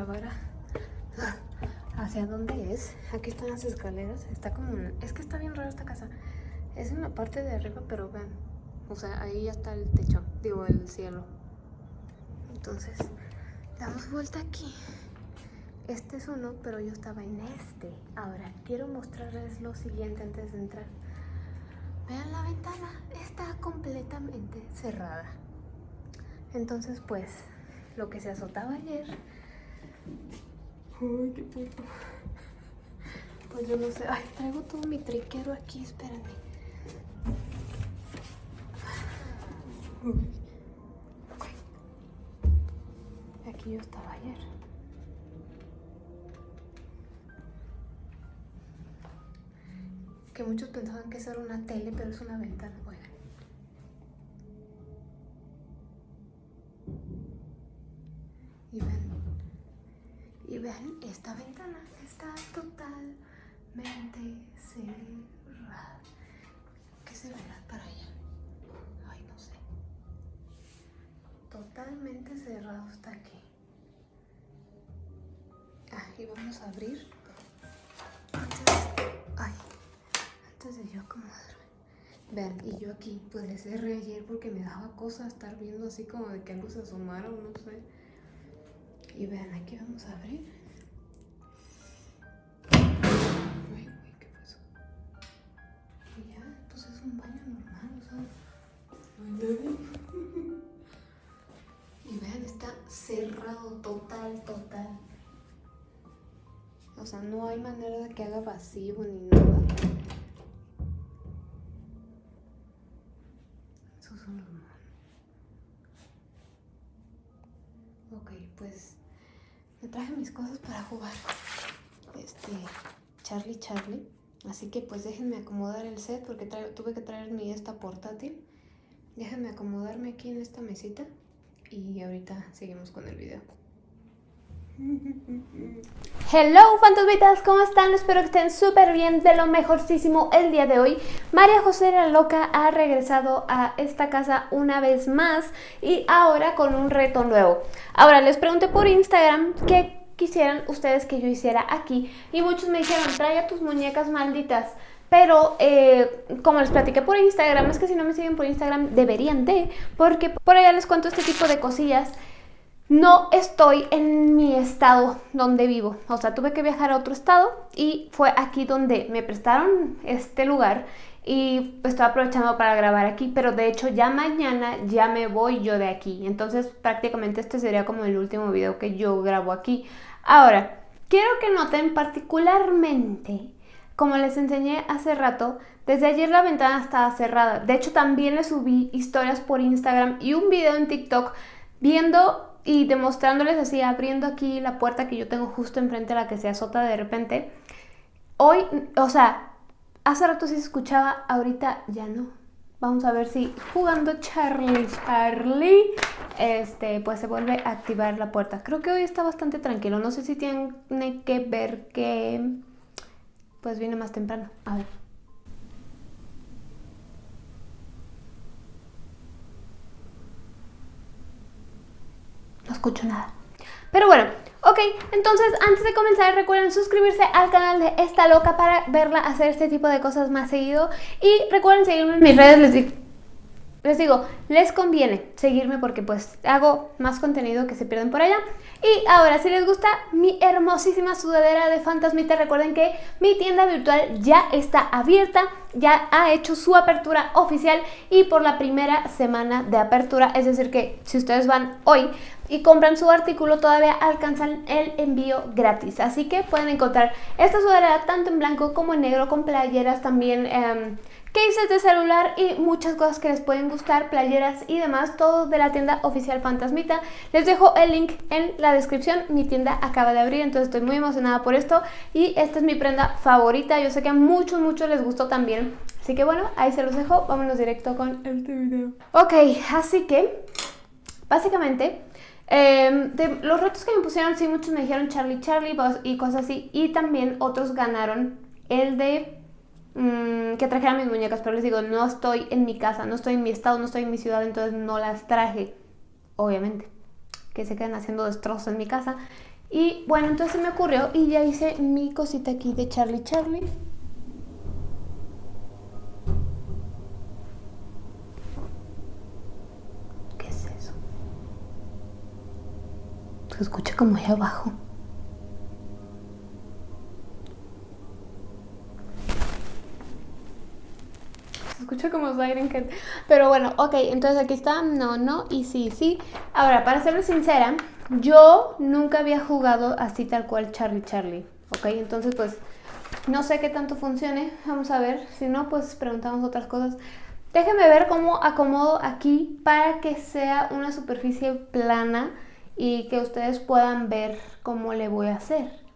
grabara hacia dónde es. Aquí están las escaleras. Está como... Es que está bien raro esta casa. Es en la parte de arriba, pero vean. O sea, ahí ya está el techo. Digo, el cielo. Entonces, damos vuelta aquí. Este es uno, pero yo estaba en este. Ahora, quiero mostrarles lo siguiente antes de entrar. Vean la ventana, está completamente cerrada. Entonces, pues, lo que se azotaba ayer... Ay, qué puto. Pues yo no sé. Ay, traigo todo mi triquero aquí, espérenme. Aquí yo estaba ayer. Que muchos pensaban que eso era una tele, pero es una ventana. Y ven, esta ventana está totalmente cerrada. ¿Qué se verá para allá? Ay, no sé. Totalmente cerrado está aquí. Ah, y vamos a abrir. Antes, ay, antes de yo acomodarme. Vean, y yo aquí, pues le cerré ayer porque me daba cosa estar viendo así como de que algo se asomara o no sé. Y vean, aquí vamos a abrir. Es un baño normal, o sea, no hay nadie. Y vean, está cerrado total, total. O sea, no hay manera de que haga vacío ni nada. Esos son los monos. Ok, pues me traje mis cosas para jugar. Este, Charlie Charlie. Así que pues déjenme acomodar el set porque tuve que traer mi esta portátil. Déjenme acomodarme aquí en esta mesita y ahorita seguimos con el video. Hello fantasmitas, ¿cómo están? Espero que estén súper bien, de lo mejorcísimo el día de hoy. María José la Loca ha regresado a esta casa una vez más y ahora con un reto nuevo. Ahora les pregunté por Instagram qué quisieran ustedes que yo hiciera aquí y muchos me dijeron, trae a tus muñecas malditas. Pero eh, como les platiqué por Instagram, es que si no me siguen por Instagram deberían de, porque por allá les cuento este tipo de cosillas no estoy en mi estado donde vivo. O sea, tuve que viajar a otro estado y fue aquí donde me prestaron este lugar y estoy aprovechando para grabar aquí, pero de hecho ya mañana ya me voy yo de aquí. Entonces prácticamente este sería como el último video que yo grabo aquí. Ahora, quiero que noten particularmente, como les enseñé hace rato, desde ayer la ventana estaba cerrada. De hecho también le subí historias por Instagram y un video en TikTok viendo y demostrándoles así, abriendo aquí la puerta que yo tengo justo enfrente a la que se azota de repente. Hoy, o sea, hace rato sí se escuchaba, ahorita ya no. Vamos a ver si jugando Charlie Charlie, este, pues se vuelve a activar la puerta. Creo que hoy está bastante tranquilo. No sé si tiene que ver que, pues viene más temprano. A ver. no escucho nada. Pero bueno, ok, entonces antes de comenzar recuerden suscribirse al canal de Esta Loca para verla hacer este tipo de cosas más seguido. Y recuerden seguirme en mis redes, les digo, les digo, les conviene seguirme porque pues hago más contenido que se pierden por allá. Y ahora, si les gusta mi hermosísima sudadera de Fantasmita, recuerden que mi tienda virtual ya está abierta, ya ha hecho su apertura oficial y por la primera semana de apertura, es decir que si ustedes van hoy y compran su artículo todavía alcanzan el envío gratis. Así que pueden encontrar esta sudadera tanto en blanco como en negro con playeras también... Eh, cases de celular y muchas cosas que les pueden gustar, playeras y demás, todo de la tienda oficial Fantasmita. Les dejo el link en la descripción, mi tienda acaba de abrir, entonces estoy muy emocionada por esto y esta es mi prenda favorita, yo sé que a muchos, muchos les gustó también. Así que bueno, ahí se los dejo, vámonos directo con este video. Ok, así que, básicamente... Em, de los retos que me pusieron, sí, muchos me dijeron Charlie Charlie y cosas así. Y también otros ganaron el de Mm, que trajera mis muñecas, pero les digo, no estoy en mi casa, no estoy en mi estado, no estoy en mi ciudad, entonces no las traje, obviamente. que se quedan haciendo destrozos en mi casa. Y bueno, entonces me ocurrió y ya hice mi cosita aquí de Charlie Charlie. ¿Qué es eso? Se escucha como ahí abajo. Como Siren. Pero bueno, ok, entonces aquí está, no, no y sí, sí. Ahora, para serles sincera, yo nunca había jugado así tal cual Charlie Charlie, ¿ok? Entonces pues no sé qué tanto funcione, vamos a ver, si no pues preguntamos otras cosas. Déjenme ver cómo acomodo aquí para que sea una superficie plana y que ustedes puedan ver cómo le voy a hacer.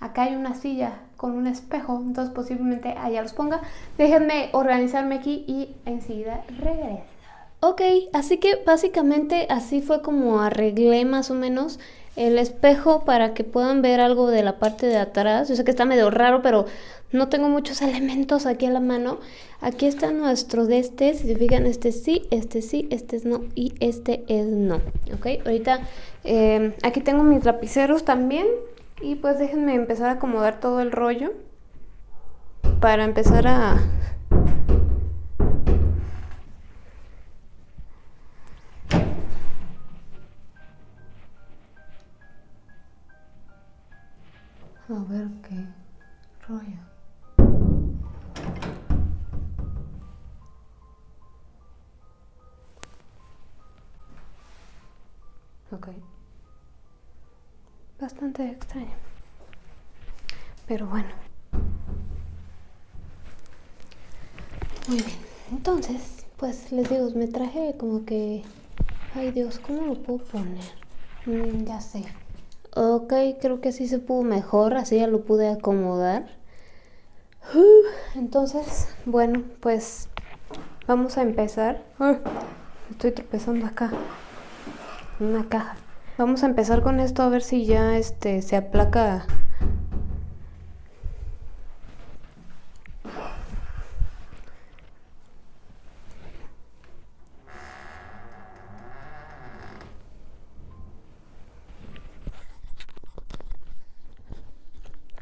Acá hay una silla con un espejo, entonces posiblemente allá los ponga. Déjenme organizarme aquí y enseguida regreso. Ok, así que básicamente así fue como arreglé más o menos el espejo para que puedan ver algo de la parte de atrás. Yo sé que está medio raro, pero no tengo muchos elementos aquí a la mano. Aquí está nuestro de este, si se fijan, este sí, este sí, este es no y este es no. Ok, ahorita eh, aquí tengo mis lapiceros también y pues déjenme empezar a acomodar todo el rollo para empezar a A ver qué rollo. Ok. Bastante extraño. Pero bueno. Muy bien. Entonces, pues les digo, me traje como que... Ay Dios, ¿cómo lo puedo poner? Mm, ya sé. Ok, creo que así se pudo mejor, así ya lo pude acomodar. Entonces, bueno, pues vamos a empezar. Estoy tropezando acá. Una caja. Vamos a empezar con esto a ver si ya este se aplaca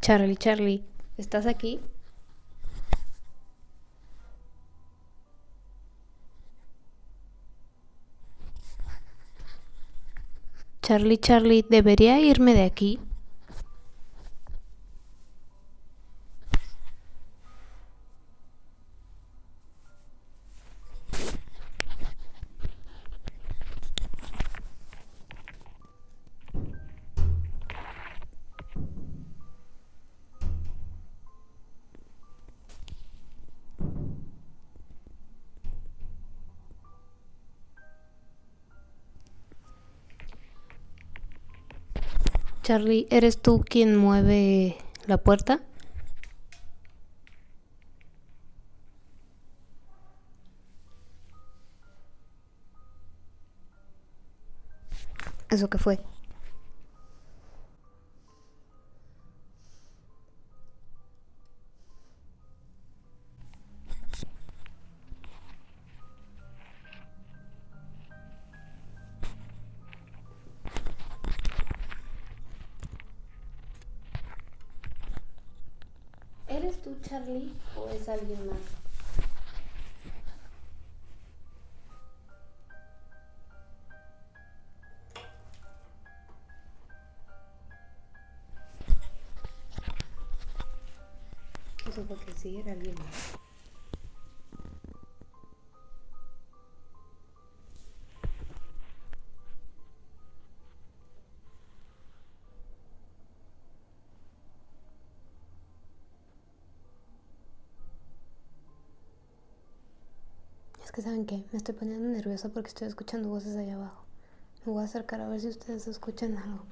Charlie, Charlie, ¿estás aquí? Charlie, Charlie, ¿debería irme de aquí? Charlie, ¿eres tú quien mueve la puerta? ¿Eso qué fue? ¿Eres tú, Charlie, o es alguien más? Eso porque sí era alguien más. Que saben qué, me estoy poniendo nerviosa porque estoy escuchando voces allá abajo. Me voy a acercar a ver si ustedes escuchan algo.